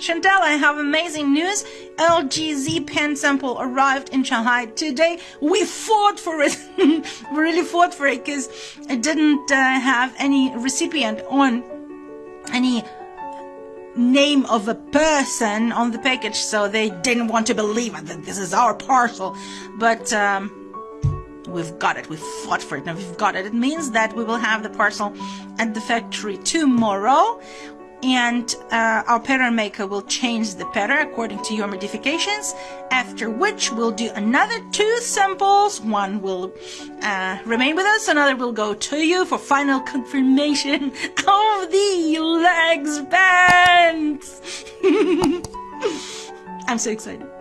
Chantal, I have amazing news. LG Z pen sample arrived in Shanghai today. We fought for it. we really fought for it because it didn't uh, have any recipient on any name of a person on the package, so they didn't want to believe it, that this is our parcel. But um, we've got it. We fought for it, and we've got it. It means that we will have the parcel at the factory tomorrow and uh, our pattern maker will change the pattern according to your modifications after which we'll do another two samples. One will uh, remain with us another will go to you for final confirmation of the legs bands. I'm so excited